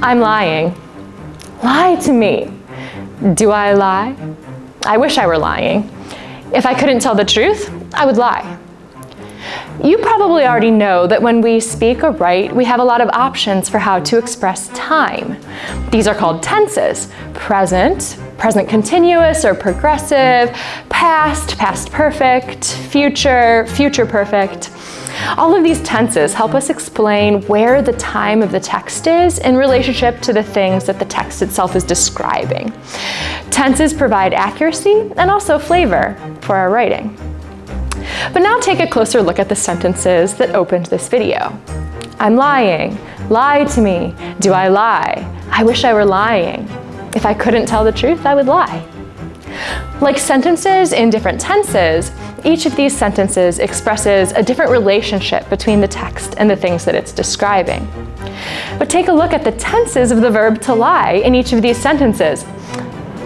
I'm lying. Lie to me. Do I lie? I wish I were lying. If I couldn't tell the truth, I would lie. You probably already know that when we speak or write, we have a lot of options for how to express time. These are called tenses, present, present continuous or progressive, past, past perfect, future, future perfect. All of these tenses help us explain where the time of the text is in relationship to the things that the text itself is describing. Tenses provide accuracy and also flavor for our writing. But now take a closer look at the sentences that opened this video. I'm lying. Lie to me. Do I lie? I wish I were lying. If I couldn't tell the truth, I would lie. Like sentences in different tenses, each of these sentences expresses a different relationship between the text and the things that it's describing. But take a look at the tenses of the verb to lie in each of these sentences.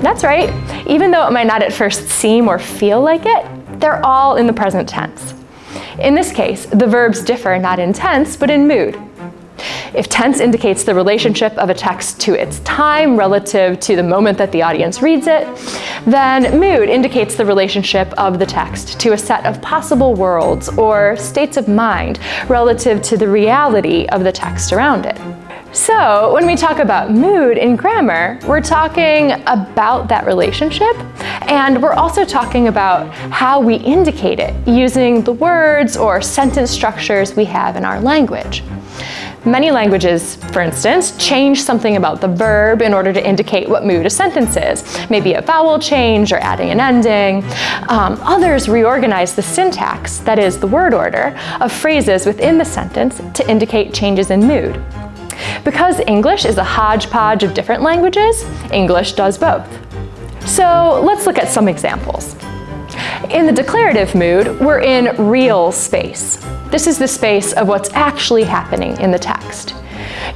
That's right, even though it might not at first seem or feel like it, they're all in the present tense. In this case, the verbs differ not in tense, but in mood. If tense indicates the relationship of a text to its time relative to the moment that the audience reads it, then mood indicates the relationship of the text to a set of possible worlds or states of mind relative to the reality of the text around it. So when we talk about mood in grammar, we're talking about that relationship and we're also talking about how we indicate it using the words or sentence structures we have in our language. Many languages, for instance, change something about the verb in order to indicate what mood a sentence is, maybe a vowel change or adding an ending. Um, others reorganize the syntax, that is the word order, of phrases within the sentence to indicate changes in mood. Because English is a hodgepodge of different languages, English does both. So let's look at some examples. In the declarative mood, we're in real space. This is the space of what's actually happening in the text.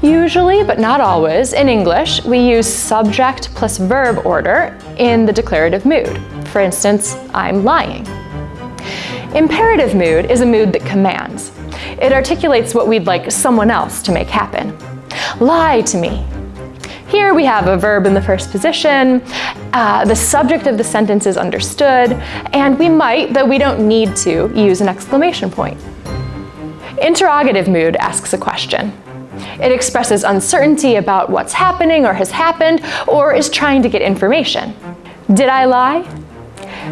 Usually, but not always, in English, we use subject plus verb order in the declarative mood. For instance, I'm lying. Imperative mood is a mood that commands. It articulates what we'd like someone else to make happen. Lie to me. Here we have a verb in the first position, uh, the subject of the sentence is understood, and we might, though we don't need to, use an exclamation point. Interrogative mood asks a question. It expresses uncertainty about what's happening or has happened, or is trying to get information. Did I lie?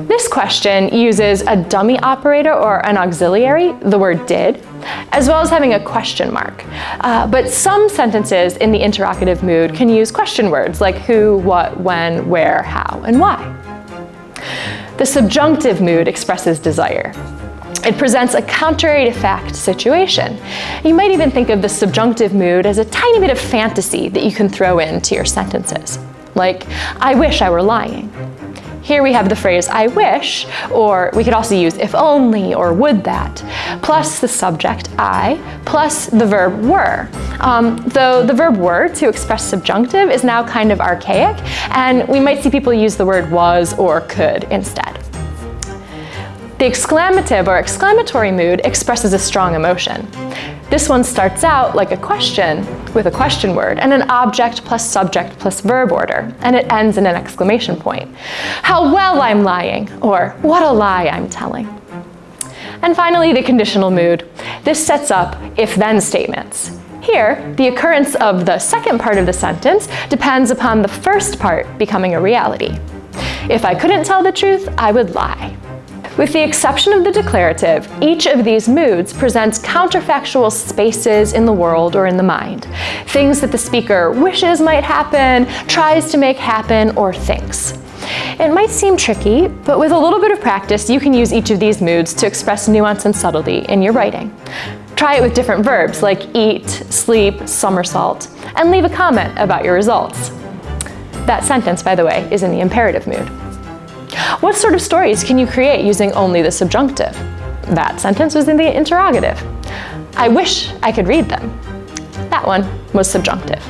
This question uses a dummy operator or an auxiliary, the word did, as well as having a question mark. Uh, but some sentences in the interrogative mood can use question words like who, what, when, where, how, and why. The subjunctive mood expresses desire. It presents a contrary to fact situation. You might even think of the subjunctive mood as a tiny bit of fantasy that you can throw into your sentences. Like, I wish I were lying. Here we have the phrase I wish, or we could also use if only or would that, plus the subject I, plus the verb were. Um, though the verb were to express subjunctive is now kind of archaic, and we might see people use the word was or could instead. The exclamative or exclamatory mood expresses a strong emotion. This one starts out like a question with a question word and an object plus subject plus verb order, and it ends in an exclamation point. How well I'm lying, or what a lie I'm telling. And finally, the conditional mood. This sets up if-then statements. Here, the occurrence of the second part of the sentence depends upon the first part becoming a reality. If I couldn't tell the truth, I would lie. With the exception of the declarative, each of these moods presents counterfactual spaces in the world or in the mind, things that the speaker wishes might happen, tries to make happen, or thinks. It might seem tricky, but with a little bit of practice, you can use each of these moods to express nuance and subtlety in your writing. Try it with different verbs like eat, sleep, somersault, and leave a comment about your results. That sentence, by the way, is in the imperative mood. What sort of stories can you create using only the subjunctive? That sentence was in the interrogative. I wish I could read them. That one was subjunctive.